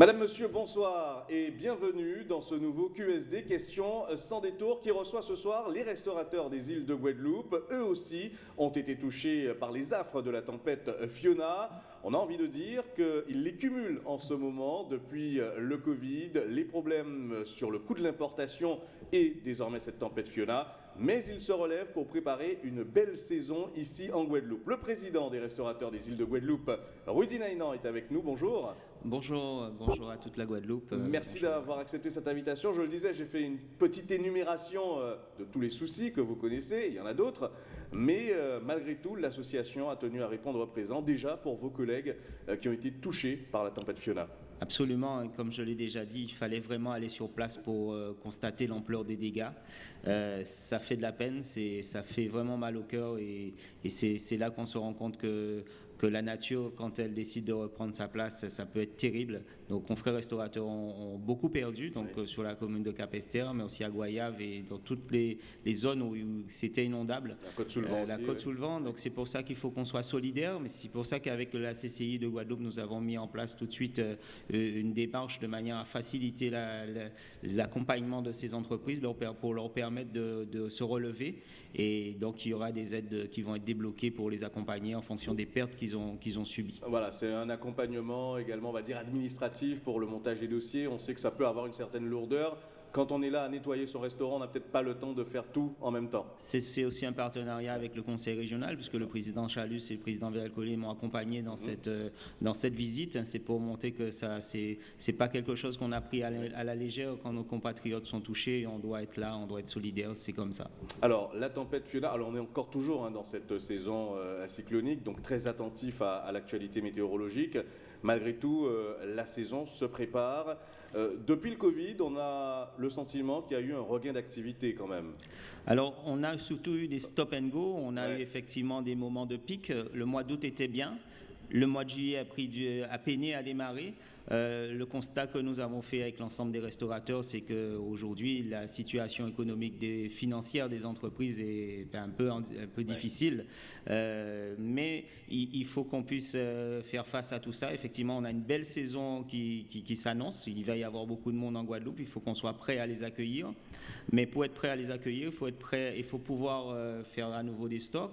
Madame, Monsieur, bonsoir et bienvenue dans ce nouveau QSD Question sans détour qui reçoit ce soir les restaurateurs des îles de Guadeloupe. Eux aussi ont été touchés par les affres de la tempête Fiona. On a envie de dire qu'ils les cumulent en ce moment depuis le Covid, les problèmes sur le coût de l'importation et désormais cette tempête Fiona mais ils se relèvent pour préparer une belle saison ici en Guadeloupe. Le président des restaurateurs des îles de Guadeloupe, Rudy Nainan, est avec nous. Bonjour. Bonjour, bonjour à toute la Guadeloupe. Merci d'avoir accepté cette invitation. Je le disais, j'ai fait une petite énumération euh, de tous les soucis que vous connaissez, il y en a d'autres, mais euh, malgré tout, l'association a tenu à répondre présent déjà pour vos collègues euh, qui ont été touchés par la tempête Fiona. Absolument, comme je l'ai déjà dit, il fallait vraiment aller sur place pour constater l'ampleur des dégâts. ça fait de la peine, ça fait vraiment mal au cœur et c'est là qu'on se rend compte que que la nature, quand elle décide de reprendre sa place, ça peut être terrible. Nos confrères restaurateurs ont, beaucoup perdu, donc euh, sur la commune de Capester, mais aussi à Goyave et dans toutes les, zones où, c'était inondable. La côte sous le vent. Euh, la côte sous le vent. Donc c'est pour ça qu'il faut qu'on soit solidaire, mais c'est pour ça qu'avec la CCI de Guadeloupe, nous avons mis en place tout de suite euh, une démarche de manière à faciliter l'accompagnement de ces entreprises pour leur permettre de, de se relever. Et donc il y aura des aides qui vont être débloquées pour les accompagner en fonction des pertes qu'ils Voilà, c'est un accompagnement également, on va dire, administratif pour le montage des dossiers. On sait que ça peut avoir une certaine lourdeur quand on est là à nettoyer son restaurant, on n'a peut-être pas le temps de faire tout en même temps. C'est aussi un partenariat avec le conseil régional, puisque le président Chalus et le président Collier m'ont accompagné dans, mmh. cette, euh, dans cette visite. C'est pour montrer que ça, c'est pas quelque chose qu'on a pris à la, légère quand nos compatriotes sont touchés. On doit être là, on doit être solidaire, c'est comme ça. Alors, la tempête Fiona, alors on est encore toujours hein, dans cette saison euh, cyclonique, donc très attentif à, l'actualité météorologique. Malgré tout, euh, la saison se prépare. Euh, depuis le Covid, on a le sentiment qu'il y a eu un regain d'activité quand même. Alors, on a surtout eu des stop and go. On a eu effectivement des moments de pic. Le mois d'août était bien. Le mois de juillet a, pris du, a peiné à démarrer. Euh, le constat que nous avons fait avec l'ensemble des restaurateurs, c'est qu'aujourd'hui, la situation économique des, financière des entreprises est ben, un peu, un peu difficile. Euh, mais il, faut qu'on puisse euh, faire face à tout ça. Effectivement, on a une belle saison qui, qui, s'annonce. Il va y avoir beaucoup de monde en Guadeloupe. Il faut qu'on soit prêt à les accueillir. Mais pour être prêt à les accueillir, il faut être prêt, il faut pouvoir faire à nouveau des stocks,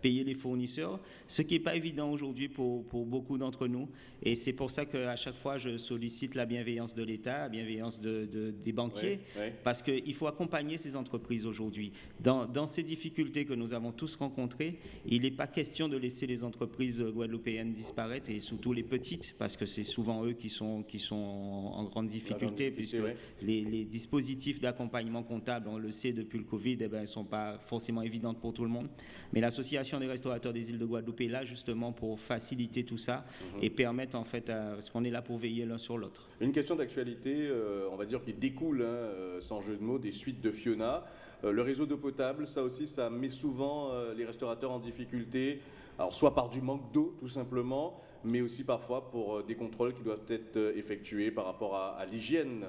payer les fournisseurs, ce qui n'est pas évident aujourd'hui pour, pour beaucoup d'entre nous. Et c'est pour ça qu'à chaque fois, je sollicite la bienveillance de l'État, la bienveillance de, des banquiers, parce qu'il faut accompagner ces entreprises aujourd'hui. Dans, dans, ces difficultés que nous avons tous rencontrées, il n'est pas question de laisser les entreprises guadeloupéennes disparaître, et surtout les petites, parce que c'est souvent eux qui sont, qui sont en grande difficulté, puisque les, dispositifs d'accompagnement comptable, on le sait depuis le Covid, eh ben, ne sont pas forcément évidents pour tout le monde. Mais l'Association des restaurateurs des îles de Guadeloupe est là justement pour faciliter tout ça mhm. et permettre en fait, à, parce qu'on est pour veiller l'un sur l'autre. Une question d'actualité, euh, on va dire, qui découle, hein, euh, sans jeu de mots, des suites de Fiona. Euh, le réseau d'eau potable, ça aussi, ça met souvent les restaurateurs en difficulté. Alors, soit par du manque d'eau, tout simplement, mais aussi parfois pour des contrôles qui doivent être effectués par rapport à l'hygiène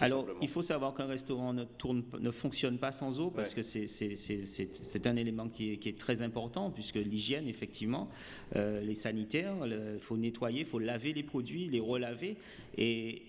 alors, il faut savoir qu'un restaurant ne, tourne, ne fonctionne pas sans eau parce que c'est un élément qui est, très important puisque l'hygiène, effectivement, euh, les sanitaires, il faut nettoyer, il faut laver les produits, les relaver. Et,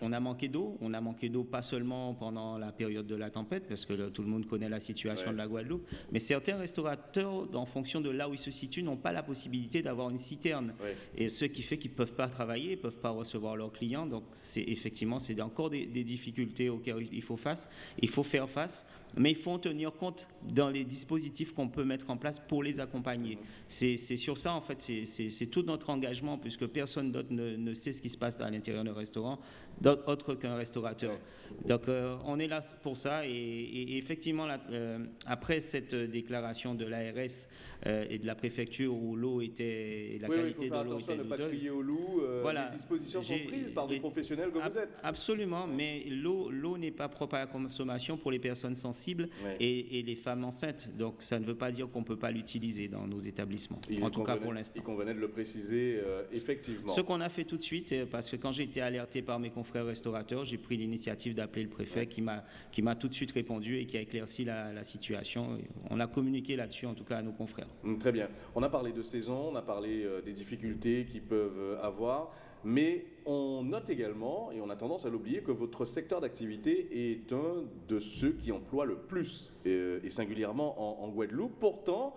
on a manqué d'eau. On a manqué d'eau pas seulement pendant la période de la tempête parce que tout le monde connaît la situation de la Guadeloupe, mais certains restaurateurs, en fonction de là où ils se situent, n'ont pas la possibilité d'avoir une citerne. Et ce qui fait qu'ils ne peuvent pas travailler, ils ne peuvent pas recevoir leurs clients. Donc, effectivement, c'est encore des, des difficultés auxquelles il faut, face, il faut faire face, mais il faut en tenir compte dans les dispositifs qu'on peut mettre en place pour les accompagner. C'est sur ça, en fait, c'est tout notre engagement, puisque personne d'autre ne, sait ce qui se passe à l'intérieur d'un restaurant, autre qu'un restaurateur. Donc, euh, on est là pour ça, et, effectivement, euh, après cette déclaration de l'ARS euh, et de la préfecture où l'eau était, la qualité de l'eau était à ne pas crier au loup, voilà. les dispositions sont prises par des professionnels comme vous êtes. Absolument, mais l'eau n'est pas propre à la consommation pour les personnes sensibles et, les femmes enceintes. Donc ça ne veut pas dire qu'on ne peut pas l'utiliser dans nos établissements, en tout cas pour l'instant. Il convenait de le préciser euh, effectivement. Ce qu'on a fait tout de suite, euh, parce que quand j'ai été alerté par mes confrères restaurateurs, j'ai pris l'initiative d'appeler le préfet qui m'a tout de suite répondu et qui a éclairci la, situation. On a communiqué là-dessus, en tout cas à nos confrères. Hum, très bien. On a parlé de saison, on a parlé euh, des difficultés qu'ils peuvent avoir. Mais on note également, et on a tendance à l'oublier, que votre secteur d'activité est un de ceux qui emploient le plus, et, singulièrement en, Guadeloupe. Pourtant,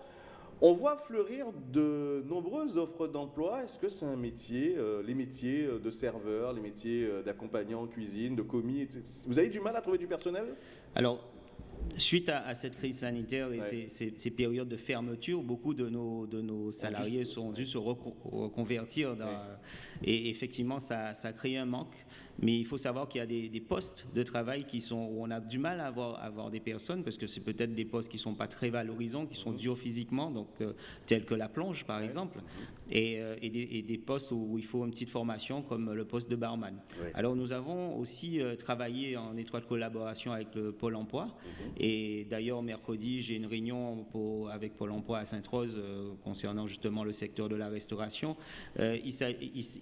on voit fleurir de nombreuses offres d'emploi. Est-ce que c'est un métier, euh, les métiers de serveur, les métiers d'accompagnant en cuisine, de commis Vous avez du mal à trouver du personnel? Alors, Suite à, cette crise sanitaire et ces, périodes de fermeture, beaucoup de nos, de nos salariés sont dû se reconvertir. Et effectivement, ça, ça crée un manque. Mais il faut savoir qu'il y a des, postes de travail qui sont, où on a du mal à avoir, avoir des personnes parce que c'est peut-être des postes qui ne sont pas très valorisants, qui sont durs physiquement, donc, euh, tels que la plonge par exemple, mhm. et, euh, et, des, postes où il faut une petite formation comme le poste de barman. Alors nous avons aussi euh, travaillé en étroite collaboration avec le Pôle emploi. Mhm. Et d'ailleurs, mercredi, j'ai une réunion pour, avec Pôle emploi à Sainte-Rose concernant justement le secteur de la restauration. il,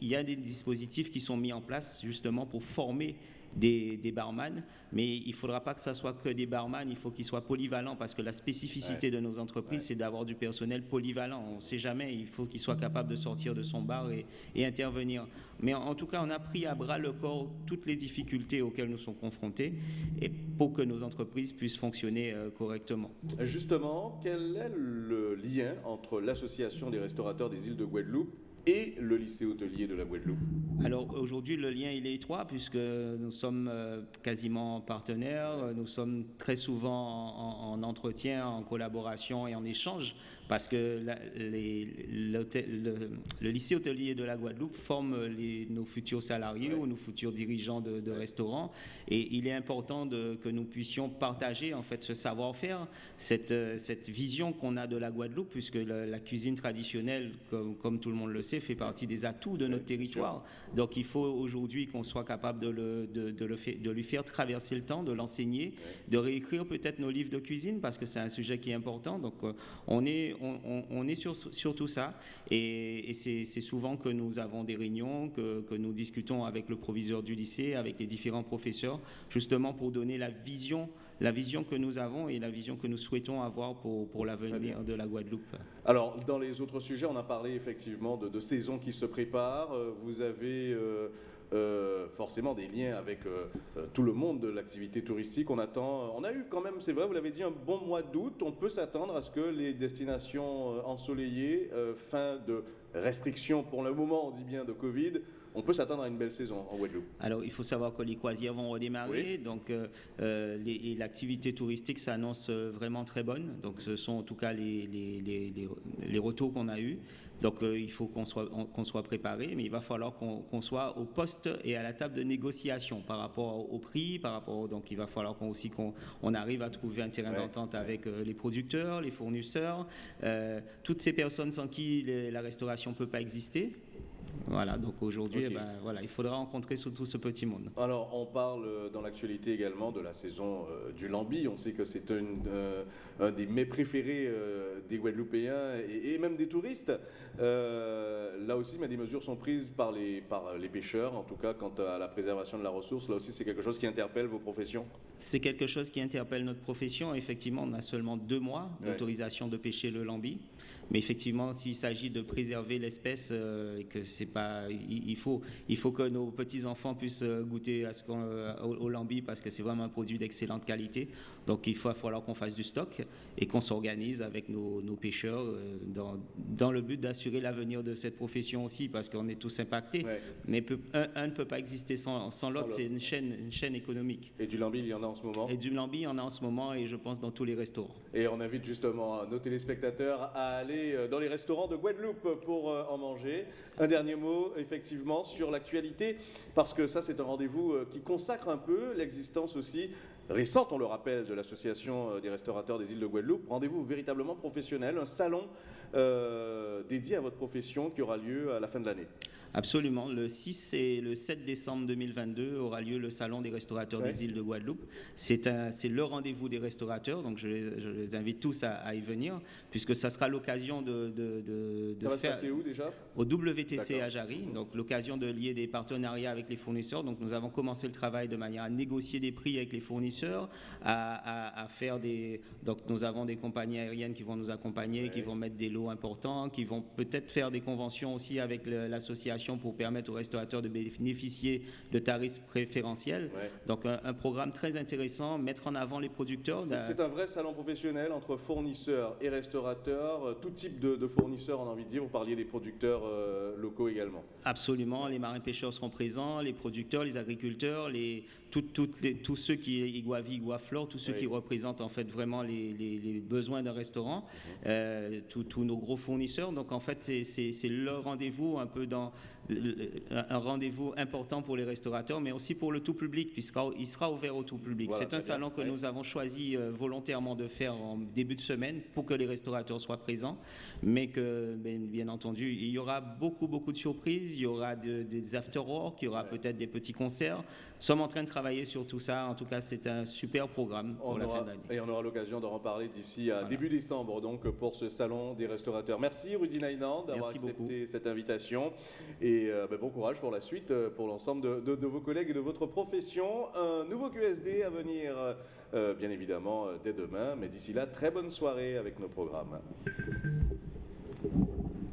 il y a des dispositifs qui sont mis en place justement pour former des, des, barman, mais il ne faudra pas que ce soit que des barman, il faut qu'ils soient polyvalents parce que la spécificité de nos entreprises, c'est d'avoir du personnel polyvalent. On ne sait jamais, il faut qu'il soit capable de sortir de son bar et, intervenir. Mais en, tout cas, on a pris à bras le corps toutes les difficultés auxquelles nous sommes confrontés et pour que nos entreprises puissent fonctionner euh, correctement. Justement, quel est le lien entre l'association des restaurateurs des îles de Guadeloupe et le lycée hôtelier de la Guadeloupe. Alors aujourd'hui, le lien il est étroit puisque nous sommes euh, quasiment partenaires, nous sommes très souvent en, entretien, en collaboration et en échange parce que le, lycée hôtelier de la Guadeloupe forme nos futurs salariés ou nos futurs dirigeants de, restaurants. Et il est important que nous puissions partager en fait ce savoir-faire, cette, cette vision qu'on a de la Guadeloupe puisque la, cuisine traditionnelle, comme, comme tout le monde le sait, fait partie des atouts de notre territoire. Donc il faut aujourd'hui qu'on soit capable de, le, de, de lui faire traverser le temps, de l'enseigner, de réécrire peut-être nos livres de cuisine parce que c'est un sujet qui est important. Donc euh, on est, on, est sur, sur, tout ça et, c'est souvent que nous avons des réunions, que, que nous discutons avec le proviseur du lycée, avec les différents professeurs, justement pour donner la vision la vision que nous avons et la vision que nous souhaitons avoir pour, pour l'avenir de la Guadeloupe. Alors, dans les autres sujets, on a parlé effectivement de, de saisons qui se préparent. Euh, vous avez euh, euh, forcément des liens avec tout le monde de l'activité touristique. On attend, on a eu quand même, c'est vrai, vous l'avez dit, un bon mois d'août. On peut s'attendre à ce que les destinations ensoleillées, fin de restrictions pour le moment, on dit bien de Covid, on peut s'attendre à une belle saison en Guadeloupe. Alors, il faut savoir que les croisières vont redémarrer, donc euh, euh, l'activité touristique s'annonce euh, vraiment très bonne. Donc, ce sont en tout cas les, les, retours qu'on a eus. Donc, il faut qu'on soit, qu'on soit préparé, mais il va falloir qu'on soit au poste et à la table de négociation par rapport au prix, par rapport. Donc, il va falloir qu'on aussi qu'on on arrive à trouver un terrain d'entente avec les producteurs, les fournisseurs, toutes ces personnes sans qui la restauration ne peut pas exister. Voilà, donc aujourd'hui, eh ben, voilà, il faudra rencontrer surtout ce petit monde. Alors, on parle euh, dans l'actualité également de la saison euh, du lambi. On sait que c'est euh, un des mets préférés des Guadeloupéens et, même des touristes. là aussi, mais des mesures sont prises par les, par les pêcheurs, en tout cas quant à la préservation de la ressource. Là aussi, c'est quelque chose qui interpelle vos professions? C'est quelque chose qui interpelle notre profession. Effectivement, on a seulement deux mois d'autorisation de pêcher le lambi. Mais effectivement, s'il s'agit de préserver l'espèce, euh, que c'est pas, il, faut, il faut que nos petits enfants puissent euh, goûter à ce euh, au, lambi parce que c'est vraiment un produit d'excellente qualité. Donc il va falloir qu'on fasse du stock et qu'on s'organise avec nos, pêcheurs dans, dans, le but d'assurer l'avenir de cette profession aussi parce qu'on est tous impactés. Mais un, ne peut pas exister sans, sans l'autre. C'est une chaîne, une chaîne économique. Et du lambi, il y en a en ce moment? Et du lambi, il y en a en ce moment et je pense dans tous les restaurants. Et on invite justement nos téléspectateurs à aller euh, dans les restaurants de Guadeloupe pour euh, en manger. Un dernier mot, effectivement, sur l'actualité, parce que ça, c'est un rendez-vous euh, qui consacre un peu l'existence aussi récente, on le rappelle, de l'Association des restaurateurs des îles de Guadeloupe. Rendez-vous véritablement professionnel, un salon dédié à votre profession qui aura lieu à la fin de l'année. Absolument. Le 6 et le 7 décembre 2022 aura lieu le Salon des restaurateurs des îles de Guadeloupe. C'est le rendez-vous des restaurateurs, donc je les, invite tous à, y venir, puisque ça sera l'occasion de, de, de, Ça va se passer où déjà? Au WTC à Jarry, donc l'occasion de lier des partenariats avec les fournisseurs. Donc nous avons commencé le travail de manière à négocier des prix avec les fournisseurs fournisseurs, à, faire des... Donc nous avons des compagnies aériennes qui vont nous accompagner, qui vont mettre des lots importants, qui vont peut-être faire des conventions aussi avec l'association pour permettre aux restaurateurs de bénéficier de tarifs préférentiels. Donc un, programme très intéressant, mettre en avant les producteurs. C'est un vrai salon professionnel entre fournisseurs et restaurateurs, euh, tout type de, fournisseurs, on a envie de dire. Vous parliez des producteurs euh, locaux également. Absolument, les marins pêcheurs seront présents, les producteurs, les agriculteurs, les, les, tous ceux qui, Iguavi, Iguaflore, tous ceux qui représentent en fait vraiment les, besoins d'un restaurant, mhm. euh, tous nos gros fournisseurs. Donc en fait, c'est le rendez-vous un peu dans un rendez-vous important pour les restaurateurs, mais aussi pour le tout public, puisqu'il sera ouvert au tout public. c'est un salon que nous avons choisi euh, volontairement de faire en début de semaine pour que les restaurateurs soient présents, mais que, bien, entendu, il y aura beaucoup, beaucoup de surprises, il y aura des after-work, il y aura peut-être des petits concerts. Nous sommes en train de travailler sur tout ça. En tout cas, c'est un super programme pour la fin d'année. Et on aura l'occasion d'en reparler d'ici à début décembre, donc, pour ce salon des restaurateurs. Merci, Rudy Nainand, d'avoir accepté cette invitation. Et euh, ben, bon courage pour la suite, euh, pour l'ensemble de, vos collègues et de votre profession. Un nouveau QSD à venir, euh, bien évidemment, dès demain. Mais d'ici là, très bonne soirée avec nos programmes.